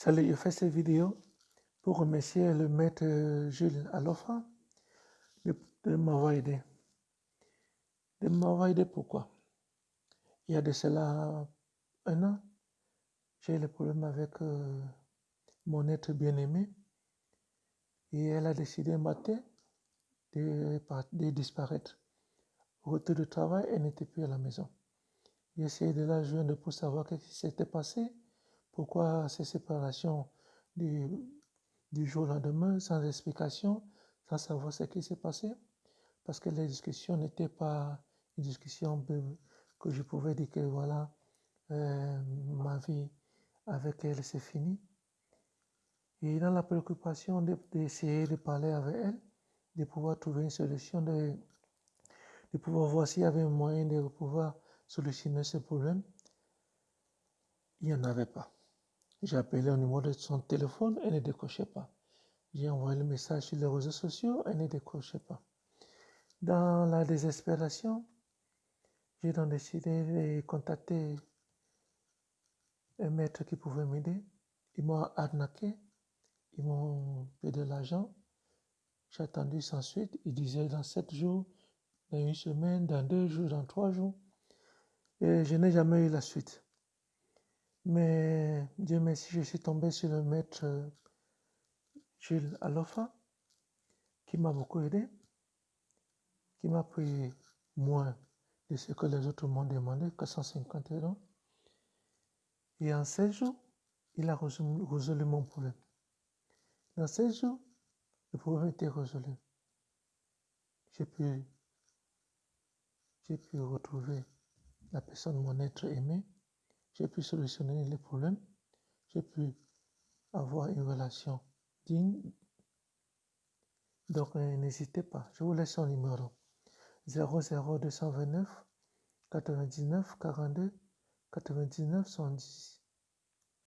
Salut, je fais cette vidéo pour remercier le maître euh, Jules Alofa de, m'avoir aidé. De m'avoir aidé pourquoi? Il y a de cela un an, j'ai eu le problème avec euh, mon être bien-aimé et elle a décidé un matin de, de disparaître. Au retour du travail, elle n'était plus à la maison. J'ai essayé de la joindre pour savoir ce qui s'était passé, pourquoi ces séparations du, jour au lendemain, sans explication, sans savoir ce qui s'est passé, parce que les discussions n'étaient pas une discussion que je pouvais dire que voilà, euh, ma vie avec elle c'est fini. Et dans la préoccupation d'essayer de, de, parler avec elle, de pouvoir trouver une solution, de, de pouvoir voir s'il y avait un moyen de pouvoir solutionner ce problème, il n'y en avait pas. J'ai appelé au numéro de son téléphone, elle ne décrochait pas. J'ai envoyé le message sur les réseaux sociaux, elle ne décrochait pas. Dans la désespération, j'ai donc décidé de contacter un maître qui pouvait m'aider. Ils m'ont arnaqué, ils m'ont payé de l'argent. J'ai attendu sans suite. Ils disaient dans sept jours, dans une semaine, dans deux jours, dans trois jours. Et je n'ai jamais eu la suite. Mais Dieu merci, je suis tombé sur le maître Jules Alofa, qui m'a beaucoup aidé, qui m'a pris moins de ce que les autres m'ont demandé, 450 euros. Et en 16 jours, il a résolu, résolu mon problème. Dans 16 jours, le problème était résolu. J'ai pu, j'ai pu retrouver la personne, mon être aimé. J'ai pu solutionner les problèmes. J'ai pu avoir une relation digne. Donc, n'hésitez pas. Je vous laisse son numéro. 00229 99 42 99 110.